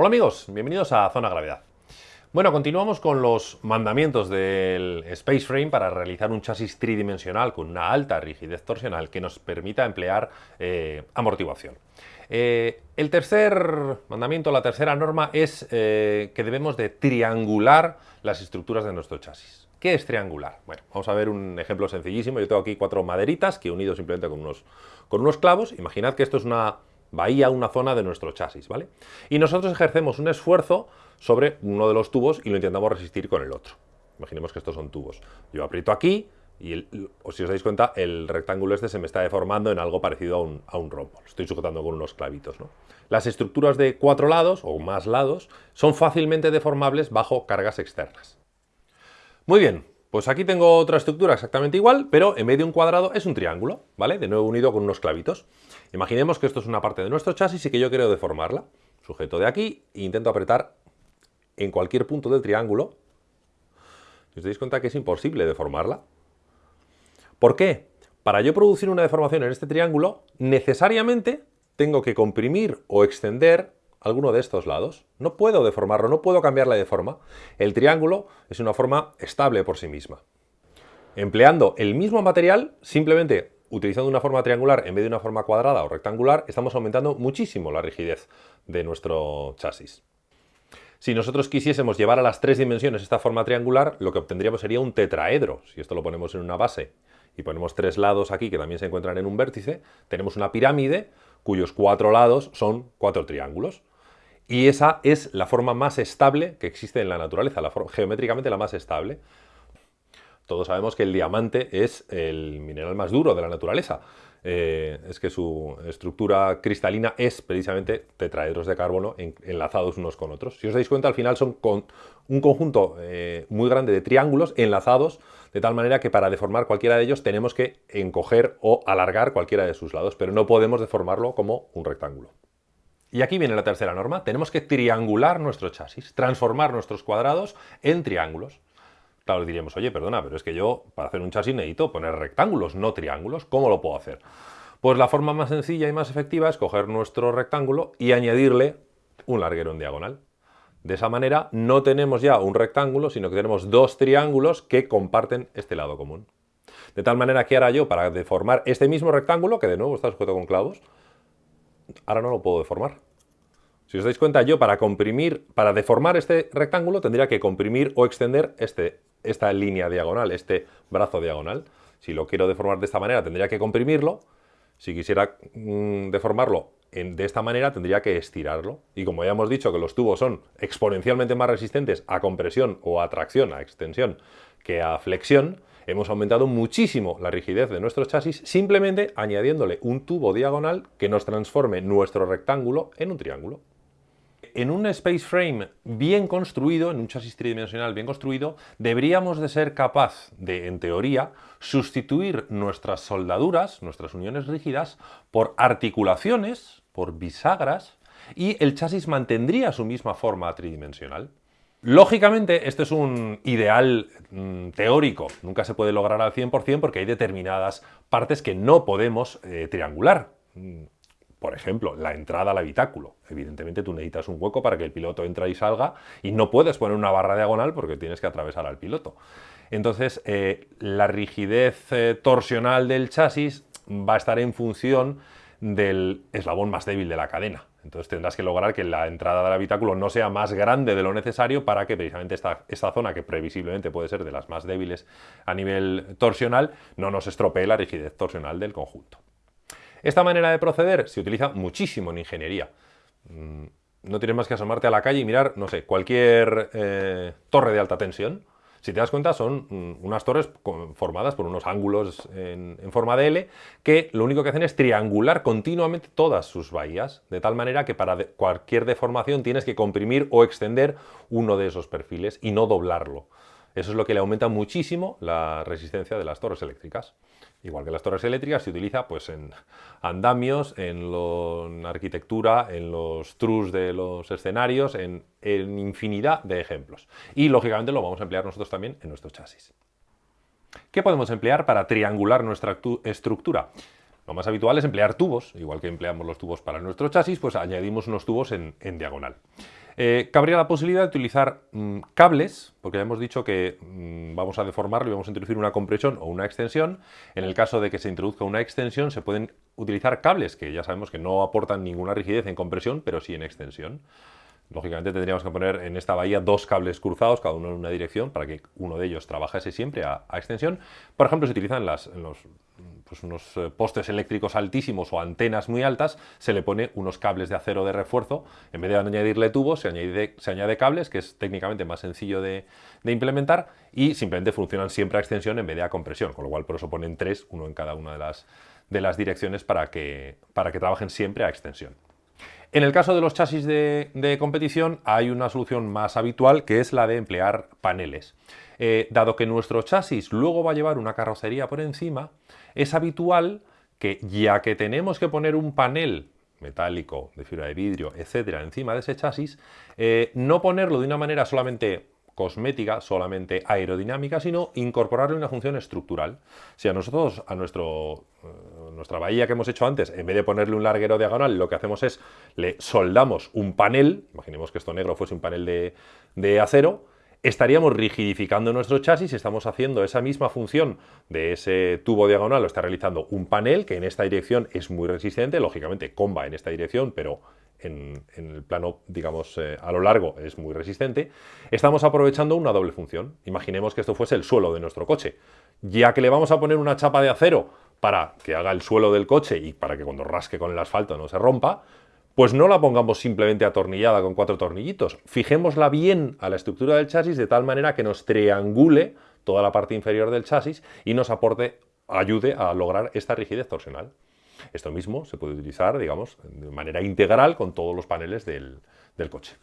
Hola amigos, bienvenidos a Zona Gravedad. Bueno, continuamos con los mandamientos del Space Frame para realizar un chasis tridimensional con una alta rigidez torsional que nos permita emplear eh, amortiguación. Eh, el tercer mandamiento, la tercera norma es eh, que debemos de triangular las estructuras de nuestro chasis. ¿Qué es triangular? Bueno, vamos a ver un ejemplo sencillísimo. Yo tengo aquí cuatro maderitas que he unido simplemente con unos, con unos clavos. Imaginad que esto es una bahía, una zona de nuestro chasis, ¿vale? Y nosotros ejercemos un esfuerzo sobre uno de los tubos y lo intentamos resistir con el otro. Imaginemos que estos son tubos. Yo aprieto aquí y si os dais cuenta, el rectángulo este se me está deformando en algo parecido a un, a un rombo. Lo estoy sujetando con unos clavitos. ¿no? Las estructuras de cuatro lados o más lados son fácilmente deformables bajo cargas externas. Muy bien, pues aquí tengo otra estructura exactamente igual, pero en vez de un cuadrado es un triángulo, ¿vale? De nuevo unido con unos clavitos. Imaginemos que esto es una parte de nuestro chasis y que yo quiero deformarla. Sujeto de aquí e intento apretar en cualquier punto del triángulo, os dais cuenta que es imposible deformarla. ¿Por qué? Para yo producir una deformación en este triángulo, necesariamente tengo que comprimir o extender alguno de estos lados. No puedo deformarlo, no puedo cambiarla de forma. El triángulo es una forma estable por sí misma. Empleando el mismo material, simplemente utilizando una forma triangular en vez de una forma cuadrada o rectangular, estamos aumentando muchísimo la rigidez de nuestro chasis. Si nosotros quisiésemos llevar a las tres dimensiones esta forma triangular, lo que obtendríamos sería un tetraedro. Si esto lo ponemos en una base y ponemos tres lados aquí que también se encuentran en un vértice, tenemos una pirámide cuyos cuatro lados son cuatro triángulos. Y esa es la forma más estable que existe en la naturaleza, la geométricamente la más estable. Todos sabemos que el diamante es el mineral más duro de la naturaleza. Eh, es que su estructura cristalina es precisamente tetraedros de carbono enlazados unos con otros. Si os dais cuenta, al final son con un conjunto eh, muy grande de triángulos enlazados de tal manera que para deformar cualquiera de ellos tenemos que encoger o alargar cualquiera de sus lados, pero no podemos deformarlo como un rectángulo. Y aquí viene la tercera norma, tenemos que triangular nuestro chasis, transformar nuestros cuadrados en triángulos. Claro, diríamos, oye, perdona, pero es que yo para hacer un chasis necesito poner rectángulos, no triángulos. ¿Cómo lo puedo hacer? Pues la forma más sencilla y más efectiva es coger nuestro rectángulo y añadirle un larguero en diagonal. De esa manera no tenemos ya un rectángulo, sino que tenemos dos triángulos que comparten este lado común. De tal manera que ahora yo, para deformar este mismo rectángulo, que de nuevo está sujeto con clavos, ahora no lo puedo deformar. Si os dais cuenta, yo para comprimir, para deformar este rectángulo tendría que comprimir o extender este esta línea diagonal, este brazo diagonal. Si lo quiero deformar de esta manera, tendría que comprimirlo. Si quisiera mm, deformarlo de esta manera, tendría que estirarlo. Y como ya hemos dicho que los tubos son exponencialmente más resistentes a compresión o a tracción, a extensión, que a flexión, hemos aumentado muchísimo la rigidez de nuestro chasis simplemente añadiéndole un tubo diagonal que nos transforme nuestro rectángulo en un triángulo en un space frame bien construido, en un chasis tridimensional bien construido, deberíamos de ser capaz de, en teoría, sustituir nuestras soldaduras, nuestras uniones rígidas, por articulaciones, por bisagras, y el chasis mantendría su misma forma tridimensional. Lógicamente, este es un ideal mm, teórico, nunca se puede lograr al 100% porque hay determinadas partes que no podemos eh, triangular. Mm, por ejemplo, la entrada al habitáculo. Evidentemente tú necesitas un hueco para que el piloto entre y salga y no puedes poner una barra diagonal porque tienes que atravesar al piloto. Entonces, eh, la rigidez eh, torsional del chasis va a estar en función del eslabón más débil de la cadena. Entonces tendrás que lograr que la entrada del habitáculo no sea más grande de lo necesario para que precisamente esta, esta, zona, que previsiblemente puede ser de las más débiles a nivel torsional, no nos estropee la rigidez torsional del conjunto. Esta manera de proceder se utiliza muchísimo en ingeniería. Mm, no tienes más que asomarte a la calle y mirar, no sé, cualquier eh, torre de alta tensión. Si te das cuenta, son mm, unas torres formadas por unos ángulos en, forma de L que lo único que hacen es triangular continuamente todas sus bahías, de tal manera que para cualquier deformación tienes que comprimir o extender uno de esos perfiles y no doblarlo. Eso es lo que le aumenta muchísimo la resistencia de las torres eléctricas. Igual que las torres eléctricas, se utiliza pues, en andamios, en, arquitectura, en los trus de los escenarios, en, infinidad de ejemplos. Y lógicamente lo vamos a emplear nosotros también en nuestro chasis. ¿Qué podemos emplear para triangular nuestra estructura? Lo más habitual es emplear tubos, igual que empleamos los tubos para nuestro chasis, pues añadimos unos tubos en, diagonal. Eh, cabría la posibilidad de utilizar mm, cables, porque ya hemos dicho que mm, vamos a deformarlo y vamos a introducir una compresión o una extensión. En el caso de que se introduzca una extensión, se pueden utilizar cables, que ya sabemos que no aportan ninguna rigidez en compresión, pero sí en extensión. Lógicamente tendríamos que poner en esta bahía dos cables cruzados, cada uno en una dirección, para que uno de ellos trabajase siempre a, extensión. Por ejemplo, se utilizan las, los, pues unos eh, postes eléctricos altísimos o antenas muy altas, se le pone unos cables de acero de refuerzo. En vez de añadirle tubos, se añade, se añade cables, que es técnicamente más sencillo de, implementar, y simplemente funcionan siempre a extensión en vez de a compresión, con lo cual por eso ponen tres, uno en cada una de las, de las direcciones para que, para que trabajen siempre a extensión. En el caso de los chasis de, competición hay una solución más habitual que es la de emplear paneles. Eh, dado que nuestro chasis luego va a llevar una carrocería por encima, es habitual que ya que tenemos que poner un panel metálico, de fibra de vidrio, etcétera, encima de ese chasis, eh, no ponerlo de una manera solamente cosmética, solamente aerodinámica, sino incorporarle una función estructural. Si a nosotros, a nuestro, eh, nuestra bahía que hemos hecho antes, en vez de ponerle un larguero diagonal, lo que hacemos es le soldamos un panel, imaginemos que esto negro fuese un panel de, de acero, estaríamos rigidificando nuestro chasis estamos haciendo esa misma función de ese tubo diagonal, lo está realizando un panel que en esta dirección es muy resistente, lógicamente comba en esta dirección, pero en, el plano, digamos, eh, a lo largo es muy resistente, estamos aprovechando una doble función. Imaginemos que esto fuese el suelo de nuestro coche. Ya que le vamos a poner una chapa de acero para que haga el suelo del coche y para que cuando rasque con el asfalto no se rompa, pues no la pongamos simplemente atornillada con cuatro tornillitos. Fijémosla bien a la estructura del chasis de tal manera que nos triangule toda la parte inferior del chasis y nos aporte, ayude a lograr esta rigidez torsional. Esto mismo se puede utilizar, digamos, de manera integral con todos los paneles del, del coche.